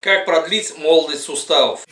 Как продлить молодость суставов?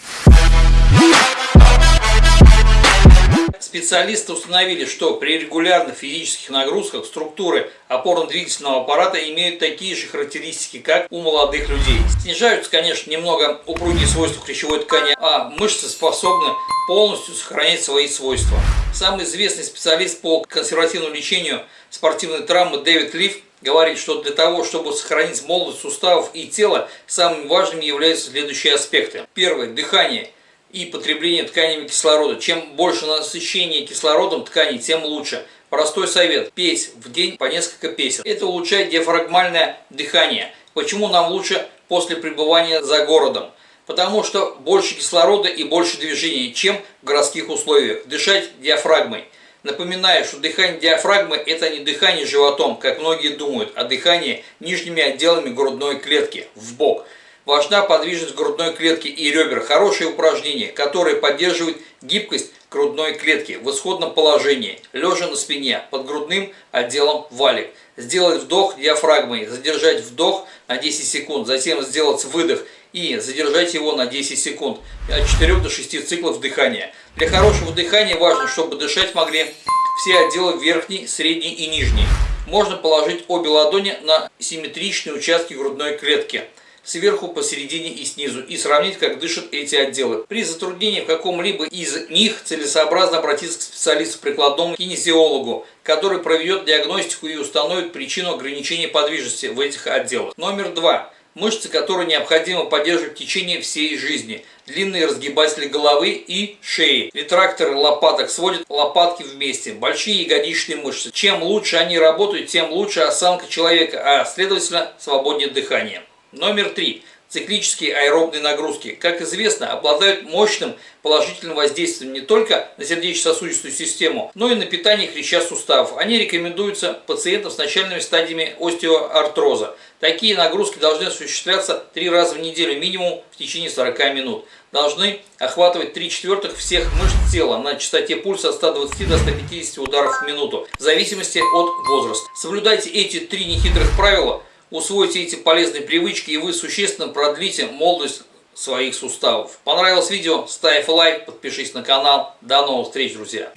Специалисты установили, что при регулярных физических нагрузках структуры опорно-двигательного аппарата имеют такие же характеристики, как у молодых людей. Снижаются, конечно, немного упругие свойства хрящевой ткани, а мышцы способны полностью сохранять свои свойства. Самый известный специалист по консервативному лечению спортивной травмы Дэвид Лив говорит, что для того, чтобы сохранить молодость суставов и тела, самыми важными являются следующие аспекты. Первое – дыхание и потребление тканями кислорода. Чем больше насыщения кислородом тканей, тем лучше. Простой совет – петь в день по несколько песен. Это улучшает диафрагмальное дыхание. Почему нам лучше после пребывания за городом? Потому что больше кислорода и больше движения, чем в городских условиях. Дышать диафрагмой. Напоминаю, что дыхание диафрагмы – это не дыхание животом, как многие думают, а дыхание нижними отделами грудной клетки, в бок. Важна подвижность грудной клетки и ребер. Хорошее упражнение, которое поддерживает гибкость грудной клетки в исходном положении, лежа на спине, под грудным отделом валик. Сделать вдох диафрагмой, задержать вдох на 10 секунд, затем сделать выдох и задержать его на 10 секунд, от 4 до 6 циклов дыхания. Для хорошего дыхания важно, чтобы дышать могли все отделы верхний, средний и нижний. Можно положить обе ладони на симметричные участки грудной клетки сверху, посередине и снизу, и сравнить, как дышат эти отделы. При затруднении в каком-либо из них целесообразно обратиться к специалисту прикладному кинезиологу, который проведет диагностику и установит причину ограничения подвижности в этих отделах. Номер два мышцы, которые необходимо поддерживать в течение всей жизни. Длинные разгибатели головы и шеи. Ретракторы лопаток сводят лопатки вместе. Большие ягодичные мышцы. Чем лучше они работают, тем лучше осанка человека, а следовательно свободнее дыхание. Номер три. Циклические аэробные нагрузки, как известно, обладают мощным положительным воздействием не только на сердечно-сосудистую систему, но и на питание хряща суставов. Они рекомендуются пациентам с начальными стадиями остеоартроза. Такие нагрузки должны осуществляться три раза в неделю, минимум в течение 40 минут. Должны охватывать 3 четвертых всех мышц тела на частоте пульса от 120 до 150 ударов в минуту, в зависимости от возраста. Соблюдайте эти три нехитрых правила – усвоите эти полезные привычки и вы существенно продлите молодость своих суставов. Понравилось видео? Ставь лайк, подпишись на канал. До новых встреч, друзья!